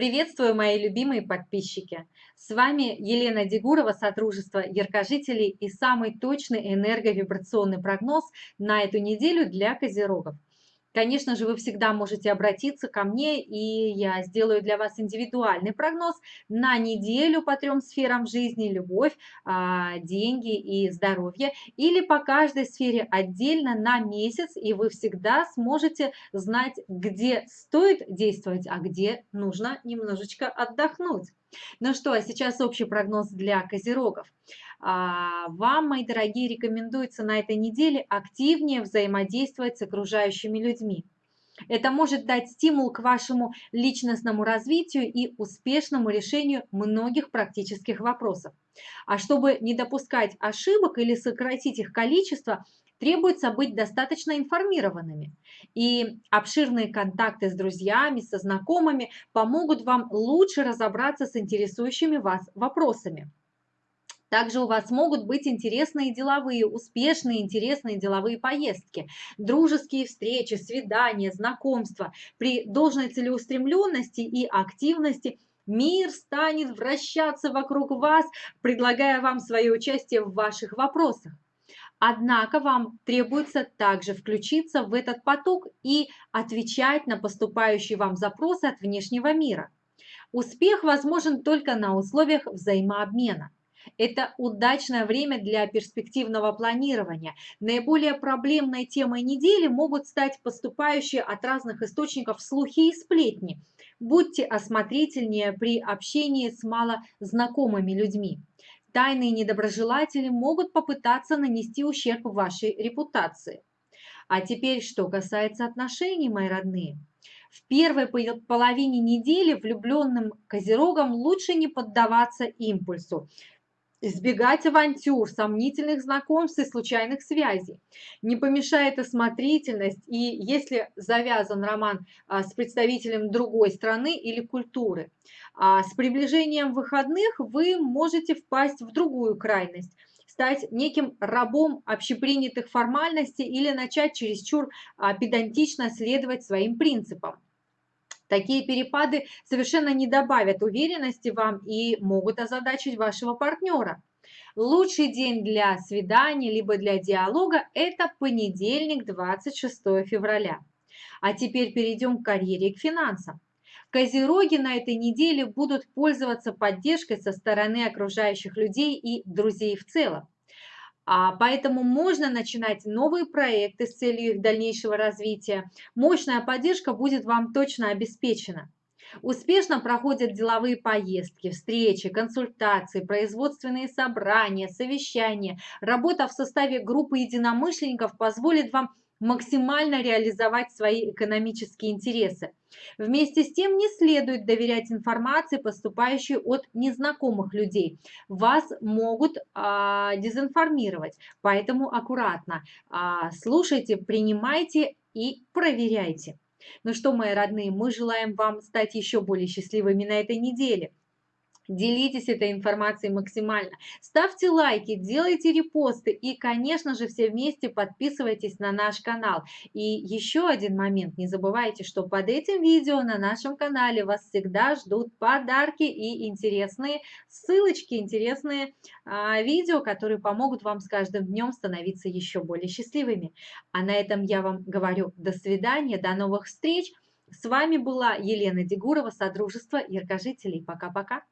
Приветствую, мои любимые подписчики! С вами Елена Дегурова, Содружество Яркожителей и самый точный энерговибрационный прогноз на эту неделю для козерогов. Конечно же, вы всегда можете обратиться ко мне, и я сделаю для вас индивидуальный прогноз на неделю по трем сферам жизни – любовь, а, деньги и здоровье, или по каждой сфере отдельно на месяц, и вы всегда сможете знать, где стоит действовать, а где нужно немножечко отдохнуть. Ну что, а сейчас общий прогноз для козерогов. А, вам, мои дорогие, рекомендуется на этой неделе активнее взаимодействовать с окружающими людьми. Это может дать стимул к вашему личностному развитию и успешному решению многих практических вопросов. А чтобы не допускать ошибок или сократить их количество, требуется быть достаточно информированными. И обширные контакты с друзьями, со знакомыми помогут вам лучше разобраться с интересующими вас вопросами. Также у вас могут быть интересные деловые, успешные интересные деловые поездки, дружеские встречи, свидания, знакомства. При должной целеустремленности и активности мир станет вращаться вокруг вас, предлагая вам свое участие в ваших вопросах. Однако вам требуется также включиться в этот поток и отвечать на поступающие вам запросы от внешнего мира. Успех возможен только на условиях взаимообмена. Это удачное время для перспективного планирования. Наиболее проблемной темой недели могут стать поступающие от разных источников слухи и сплетни. Будьте осмотрительнее при общении с малознакомыми людьми. Тайные недоброжелатели могут попытаться нанести ущерб вашей репутации. А теперь, что касается отношений, мои родные. В первой половине недели влюбленным козерогам лучше не поддаваться импульсу избегать авантюр, сомнительных знакомств и случайных связей. Не помешает осмотрительность, и если завязан роман а, с представителем другой страны или культуры. А с приближением выходных вы можете впасть в другую крайность стать неким рабом общепринятых формальностей или начать чересчур а, педантично следовать своим принципам. Такие перепады совершенно не добавят уверенности вам и могут озадачить вашего партнера. Лучший день для свидания либо для диалога – это понедельник, 26 февраля. А теперь перейдем к карьере и к финансам. Козероги на этой неделе будут пользоваться поддержкой со стороны окружающих людей и друзей в целом. А поэтому можно начинать новые проекты с целью их дальнейшего развития. Мощная поддержка будет вам точно обеспечена. Успешно проходят деловые поездки, встречи, консультации, производственные собрания, совещания. Работа в составе группы единомышленников позволит вам максимально реализовать свои экономические интересы. Вместе с тем не следует доверять информации, поступающей от незнакомых людей. Вас могут а, дезинформировать, поэтому аккуратно. А, слушайте, принимайте и проверяйте. Ну что, мои родные, мы желаем вам стать еще более счастливыми на этой неделе. Делитесь этой информацией максимально. Ставьте лайки, делайте репосты и, конечно же, все вместе подписывайтесь на наш канал. И еще один момент. Не забывайте, что под этим видео на нашем канале вас всегда ждут подарки и интересные ссылочки, интересные а, видео, которые помогут вам с каждым днем становиться еще более счастливыми. А на этом я вам говорю до свидания, до новых встреч. С вами была Елена Дегурова, Содружество Яркожителей. Пока-пока.